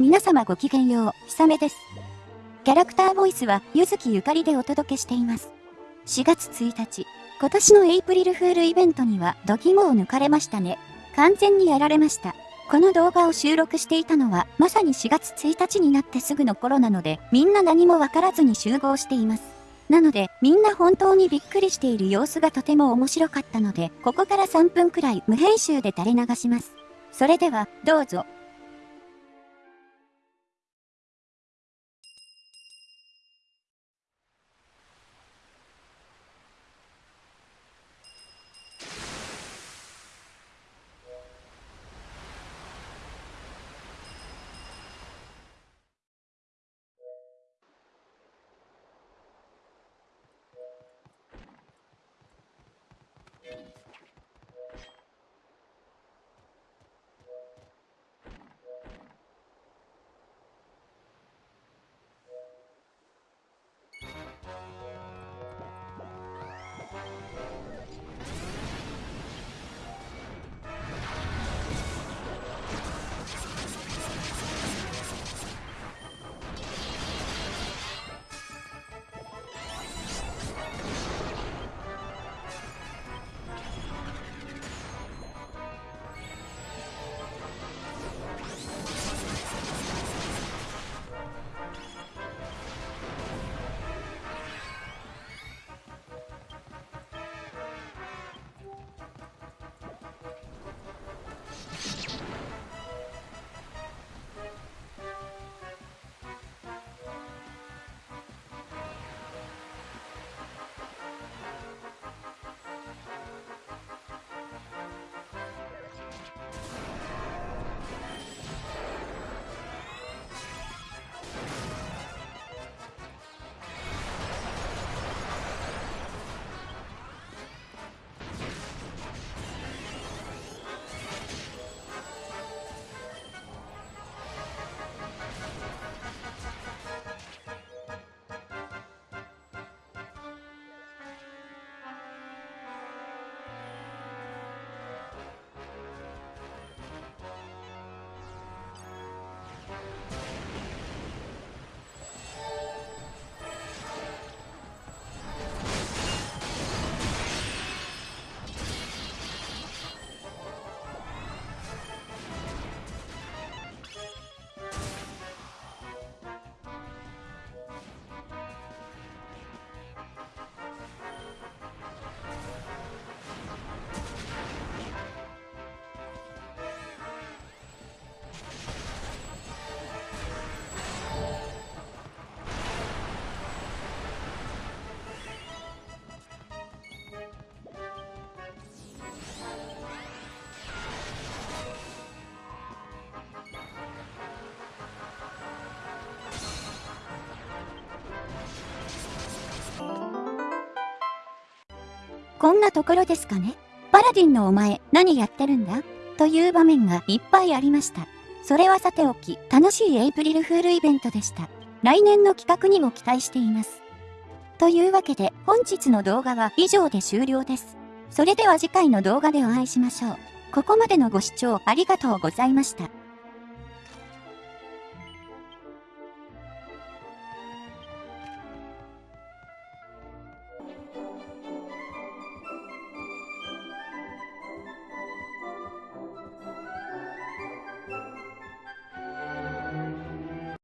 皆様ごきげんよう、ひさめです。キャラクターボイスは、ゆずきゆかりでお届けしています。4月1日、今年のエイプリルフールイベントには、ドキモを抜かれましたね。完全にやられました。この動画を収録していたのは、まさに4月1日になってすぐの頃なので、みんな何もわからずに集合しています。なので、みんな本当にびっくりしている様子がとても面白かったので、ここから3分くらい無編集で垂れ流します。それでは、どうぞ。こんなところですかねパラディンのお前、何やってるんだ？という場面がいっぱいありました。それはさておき、楽しいエイプリルフールイベントでした。来年の企画にも期待しています。というわけで、本日の動画は以上で終了です。それでは次回の動画でお会いしましょう。ここまでのご視聴ありがとうございました。